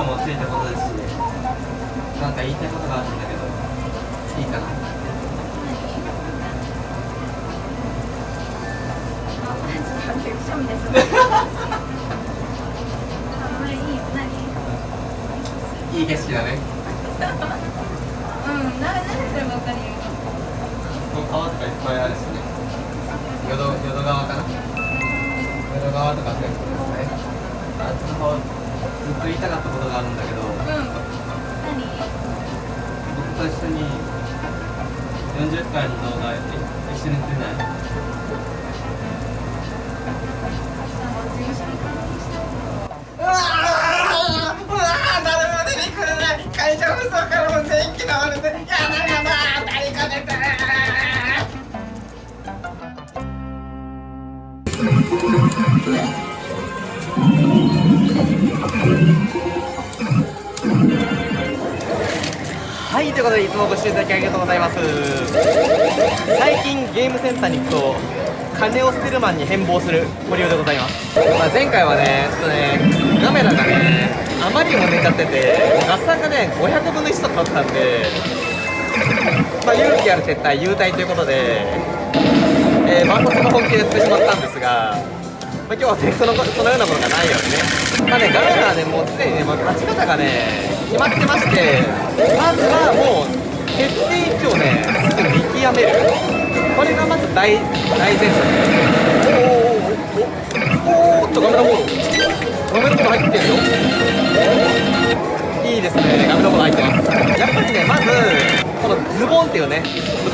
量もついたことですしなんか言いたいことがあるんだけどいいかなです。いい景色だね。うん、な、何すれかるよ。ここ川とかいっぱいあるしね。淀淀川かな。淀川とかそういうことですね。あっちの方ずっと言いたかったことがあるんだけどうん。何？僕と一緒に40回の動画一緒に出ない？うわーうわー誰も出てくれない会社不足からも全機倒れてやだやだ誰か出てはい、ということでいつもご視聴いただきありがとうございます。最近ゲームセンターに行くと金を捨てるマンに変貌する堀尾でございます、まあ、前回はねちょっとねカメラがねあまりにも寝ちゃってて合算がね500分の1とかだったんでまあ勇気ある撤退優退ということでえー、バンコツの本気でやってしまったんですが、まあ、今日はねそのそのようなものがないようにね。まあね画面はねもうすでにね、まあ、勝ち方がね決まってましてまずはもう決定位置をね見極める。これがまず大大前提おーおーおーおーっとガメラボールガメラボール入ってるよいいですねガメラボール入ってますやっぱりねまずこのズボンっていうね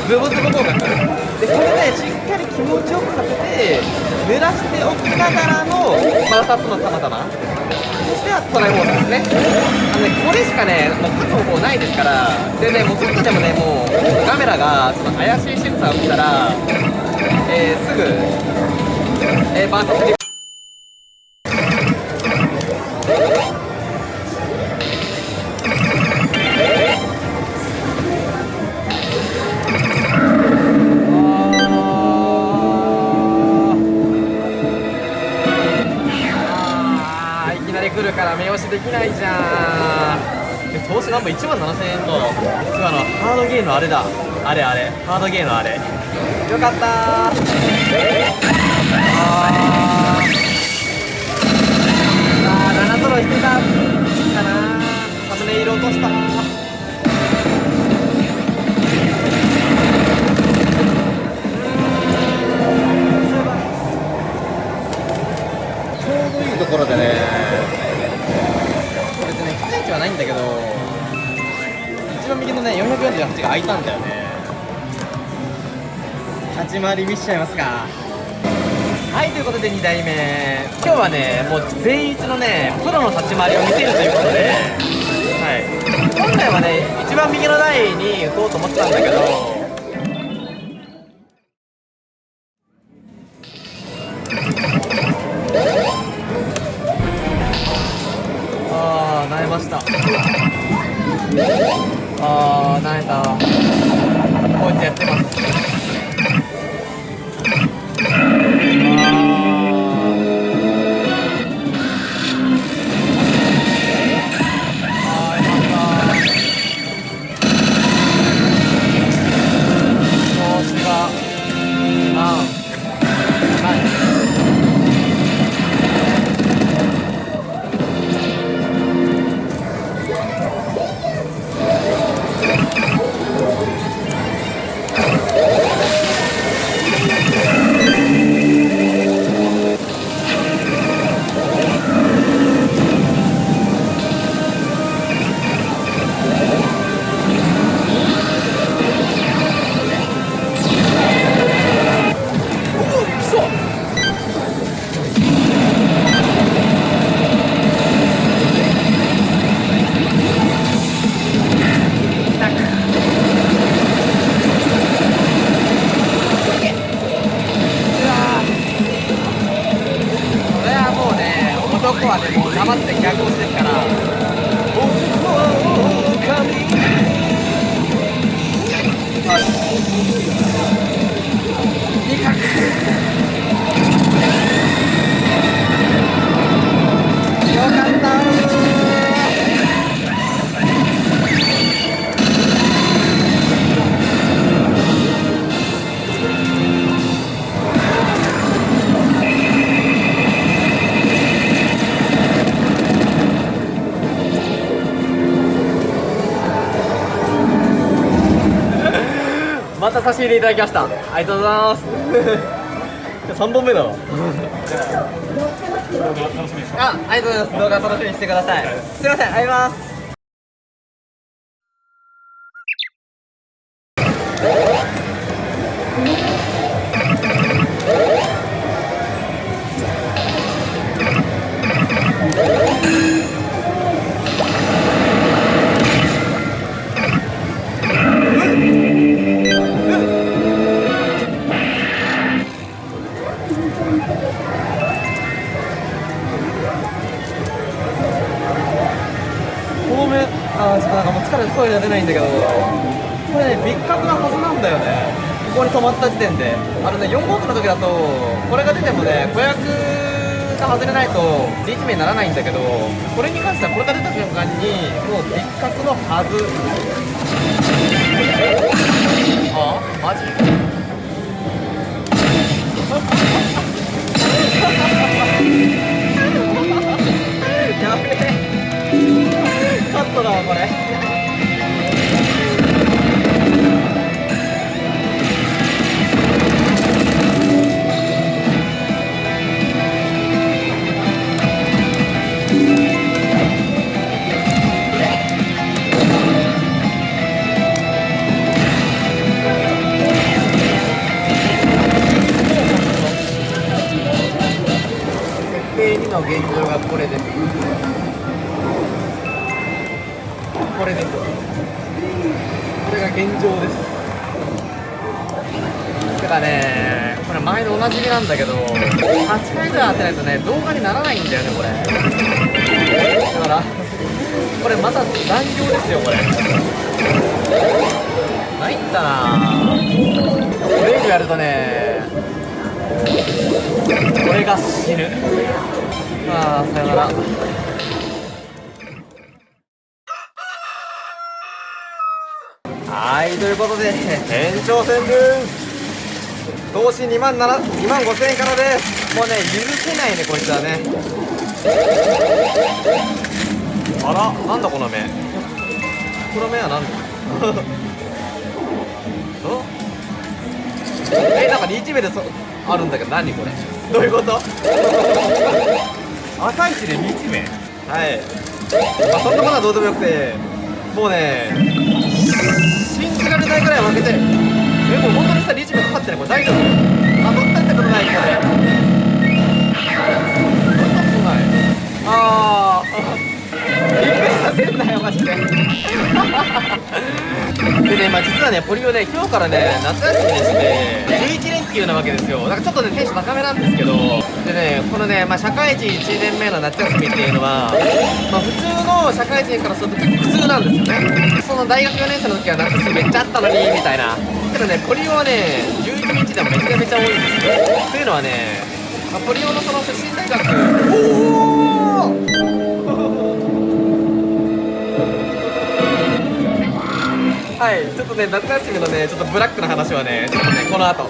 ズボズボ動画でこれねしっかり気持ちよくさせて濡らしておきながらのマラサットのたまたま。そしてはトライモードですね。あのねこれしかねもう勝つ方法ないですから。でねもうちょっとでもねもうカメラがその怪しい仕草を見たらえー、すぐえー、バーサスリあれだ。あれあれ。ハードゲーのあれ。よかった。ーあー。あー7トロしてた。かな。サムネイル落とした。ちょうどいいところでね。別にね期待値はないんだけど。一番右のね448が開いたんだよね。立ち回り見しちゃいますか。はいということで2代目。今日はねもう全一のねプロの立ち回りを見せるということで。はい。本来はね一番右の台に打とうと思ってたんだけど男はね、もう黙って逆落ちですから。よかったささせていただきました。ありがとうございます。3本目だわ あありがとうございます。動画楽しみにしてください。すいませんありがとうございますった時点であのね4号機の時だとこれが出てもね子役が外れないとリーチ名にならないんだけどこれに関してはこれが出た瞬間にもう別格のはず。あ？マジ？やべえ。カットだわこれ。なんだけど8回ぐらい当てないとね動画にならないんだよねこれ。だからこれまた残業ですよこれ。参ったな。これ以上やるとね俺が死ぬ。まあさよなら。はいということで延長戦です。投資2万7 2万5千円からです。もうね許せないねこいつはね。あらなんだこの目。この目は何？だ お？えなんかリーチ目でそあるんだけど何これ？どういうこと？朝一でリーチ目。はい。まあそんなことはどうでもよくて。もうね信じられないぐらい負けてる。えも本当にさリーチ目かかってないこれ大丈夫当たったってことないこれ当たったことないああびっくりさせんなよマジででねまあ実はねポリオね今日からね夏休みでして11連休なわけですよだからちょっとね。テンション高めなんですけどでねこのね、まあ、社会人1年目の夏休みっていうのは、まあ、普通の社会人からすると結構普通なんですよね。その大学4年生の時は夏休みめっちゃあったのにみたいな。けどねポリオはね11日でもめちゃめちゃ多いんですよというのはね、まあ、ポリオのその出身大学おおはい、ちょっとね、夏休みのね、ちょっとブラックな話はね、ちょっとね、この後。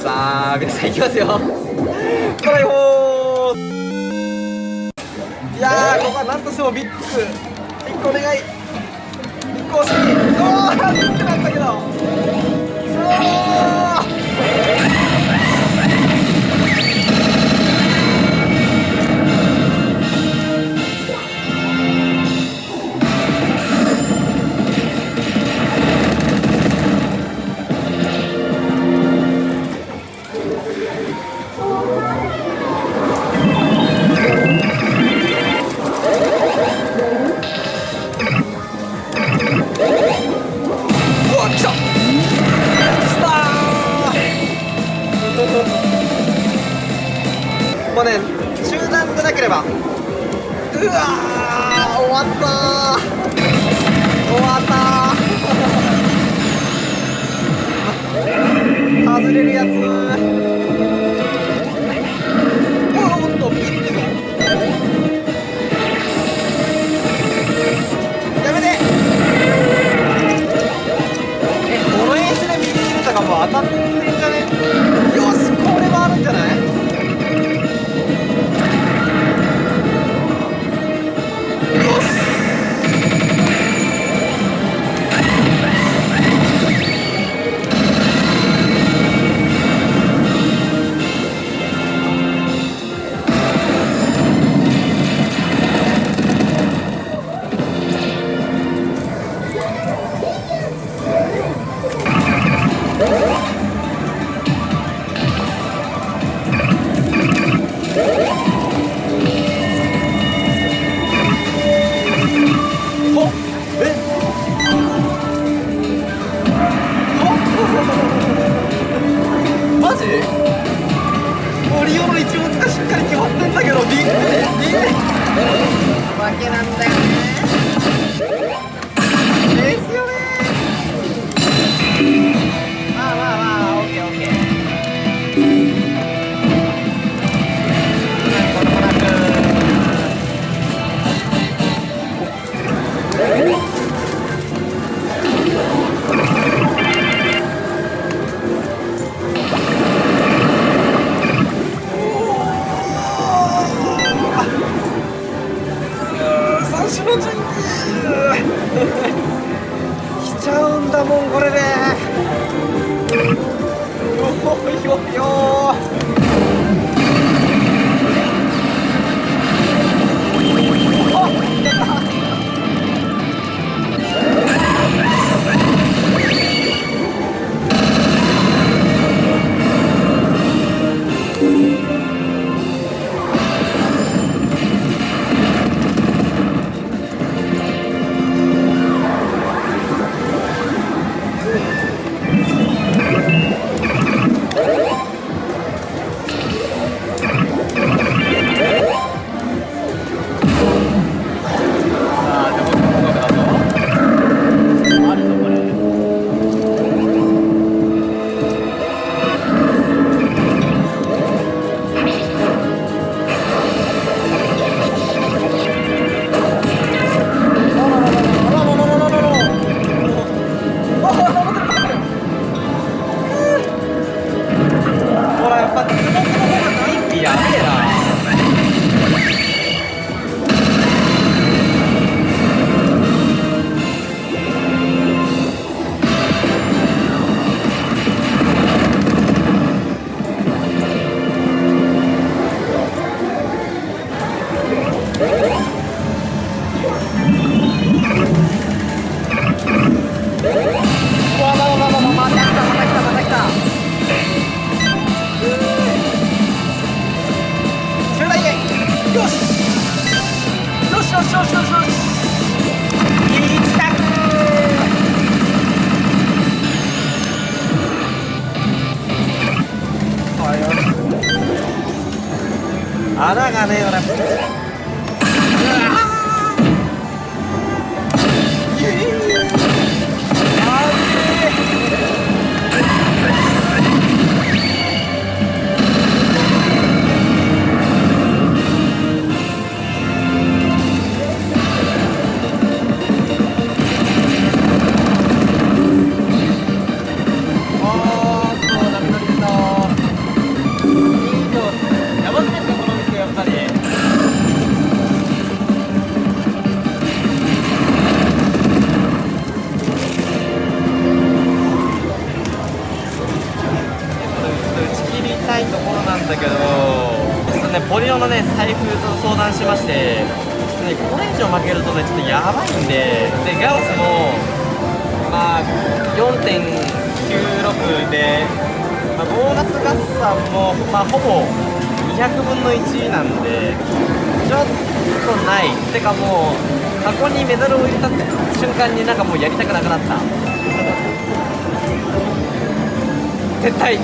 さあ、皆さんいきますよ。トライホーいやー、ここはなんとしてもビッグ。ビッグお願い。ビッグ惜しい。おー、ビッグだったけど。Yeah. っかり決まってんだけど D 負けなんだよね。星の神宮来ちゃうんだもんこれで。よよよ ganadera. のね財布と相談しましてねこれ以上負けるとねちょっとやばいんででガウスもまあ4.96で、まあ、ボーナス合算もまあほぼ200分の1なんでちょっとない。てかもう箱にメダルを入れた瞬間になんかもうやりたくなくなった。撤退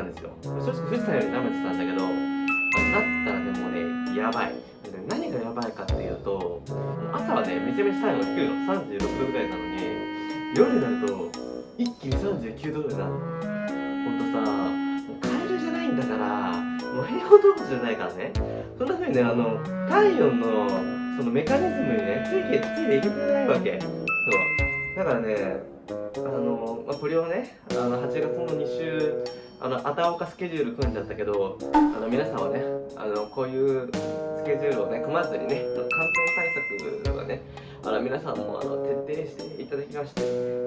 たんですよ。正直富士山より舐めてたんだけど、まあ、なったらねもうねやばい。何がやばいかっていうと朝はねめちゃめちゃ体温が低いの36度ぐらいなのに夜になると一気に39度ぐらいなのほんとさもうカエルじゃないんだからもう平凡動物じゃないからね。そんな風にねあの体温のそのメカニズムにねついてついていけてないわけ。そう。だからねあの、まあ、これをね。あの8月の2週あのあたおかスケジュール組んじゃったけどあの皆さんはねあのこういうスケジュールをね組まずにね感染対策はねあの皆さんもあの徹底していただきまして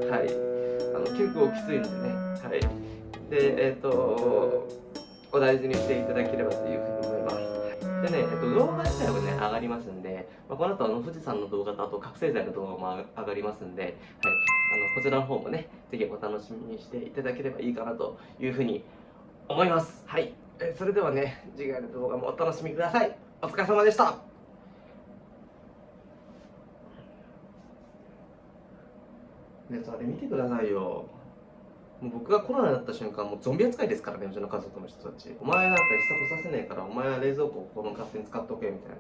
はい。あの結構きついのでねはい。でえっ、とお大事にしていただければというふうに思います。でね、えっと、動画自体はね、上がりますんで、まあ、この後あの富士山の動画とあと覚醒剤の動画も上がりますんで、はい、あのこちらの方もね、ぜひお楽しみにしていただければいいかなというふうに思います。はい、えーそれではね、次回の動画もお楽しみください。お疲れ様でした。ね、あれ見てくださいよ。もう僕がコロナになった瞬間、もうゾンビ扱いですからね、うちの家族の人たち。お前なんか一切来させねえから、お前は冷蔵庫をこの勝手に使っとけみたいな。